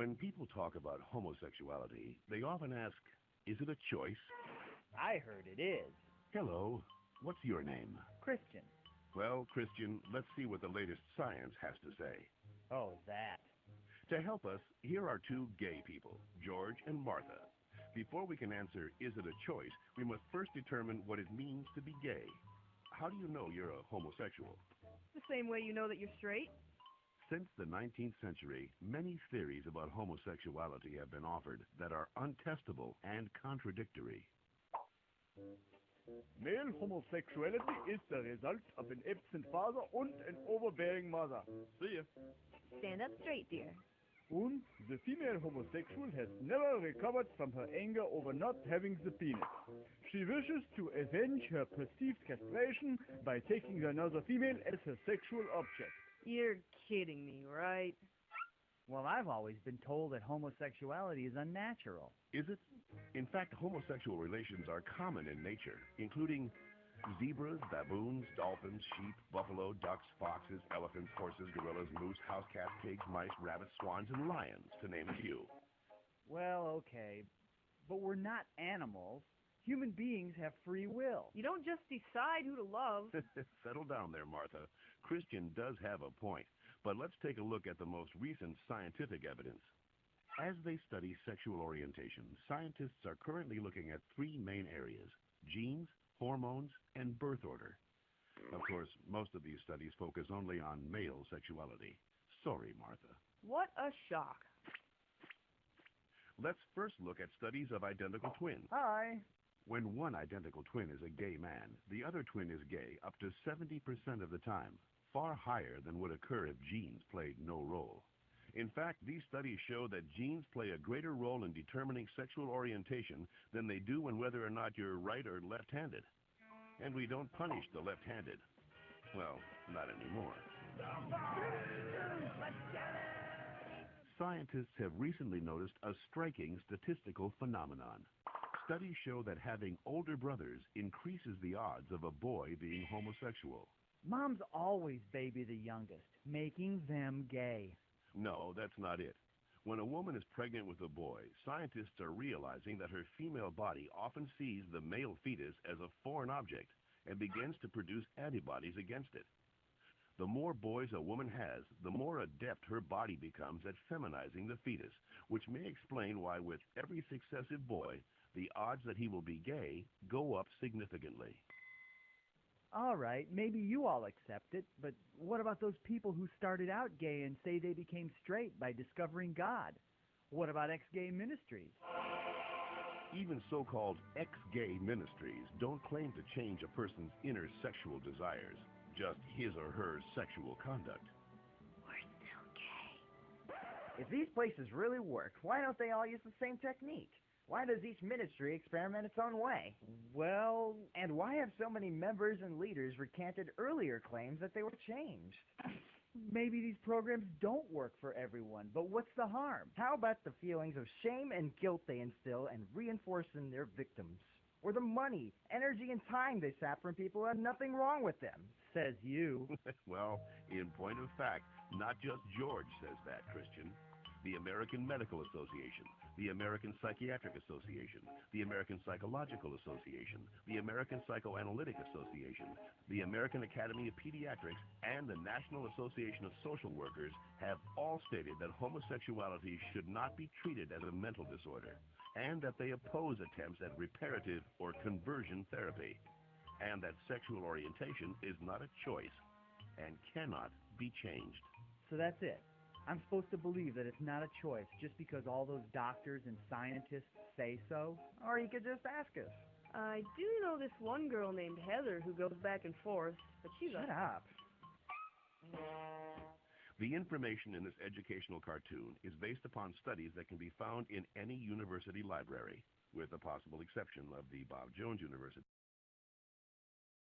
When people talk about homosexuality, they often ask, is it a choice? I heard it is. Hello, what's your name? Christian. Well, Christian, let's see what the latest science has to say. Oh, that. To help us, here are two gay people, George and Martha. Before we can answer, is it a choice, we must first determine what it means to be gay. How do you know you're a homosexual? The same way you know that you're straight. Since the 19th century, many theories about homosexuality have been offered that are untestable and contradictory. Male homosexuality is the result of an absent father and an overbearing mother. See ya. Stand up straight, dear. And the female homosexual has never recovered from her anger over not having the penis. She wishes to avenge her perceived castration by taking another female as her sexual object. You're kidding me, right? Well, I've always been told that homosexuality is unnatural. Is it? In fact, homosexual relations are common in nature, including zebras, baboons, dolphins, sheep, buffalo, ducks, foxes, elephants, horses, gorillas, moose, house cats, pigs, mice, rabbits, swans, and lions, to name a few. Well, okay, but we're not animals. Human beings have free will. You don't just decide who to love. Settle down there, Martha. Christian does have a point, but let's take a look at the most recent scientific evidence. As they study sexual orientation, scientists are currently looking at three main areas genes, hormones, and birth order. Of course, most of these studies focus only on male sexuality. Sorry, Martha. What a shock. Let's first look at studies of identical twins. Hi. When one identical twin is a gay man, the other twin is gay up to 70% of the time, far higher than would occur if genes played no role. In fact, these studies show that genes play a greater role in determining sexual orientation than they do in whether or not you're right or left-handed. And we don't punish the left-handed. Well, not anymore. Scientists have recently noticed a striking statistical phenomenon. Studies show that having older brothers increases the odds of a boy being homosexual. Moms always baby the youngest, making them gay. No, that's not it. When a woman is pregnant with a boy, scientists are realizing that her female body often sees the male fetus as a foreign object and begins to produce antibodies against it. The more boys a woman has, the more adept her body becomes at feminizing the fetus, which may explain why with every successive boy, the odds that he will be gay go up significantly. All right, maybe you all accept it, but what about those people who started out gay and say they became straight by discovering God? What about ex-gay ministries? Even so-called ex-gay ministries don't claim to change a person's inner sexual desires, just his or her sexual conduct. We're still gay. If these places really work, why don't they all use the same technique? Why does each ministry experiment its own way? Well, And why have so many members and leaders recanted earlier claims that they were changed? maybe these programs don't work for everyone, but what's the harm? How about the feelings of shame and guilt they instill and reinforce in their victims? Or the money, energy, and time they sap from people who have nothing wrong with them? Says you. well, in point of fact, not just George says that, Christian. The American Medical Association, the American Psychiatric Association, the American Psychological Association, the American Psychoanalytic Association, the American Academy of Pediatrics, and the National Association of Social Workers have all stated that homosexuality should not be treated as a mental disorder, and that they oppose attempts at reparative or conversion therapy, and that sexual orientation is not a choice and cannot be changed. So that's it. I'm supposed to believe that it's not a choice just because all those doctors and scientists say so? Or you could just ask us. I do know this one girl named Heather who goes back and forth, but she's Shut a... up. The information in this educational cartoon is based upon studies that can be found in any university library, with the possible exception of the Bob Jones University.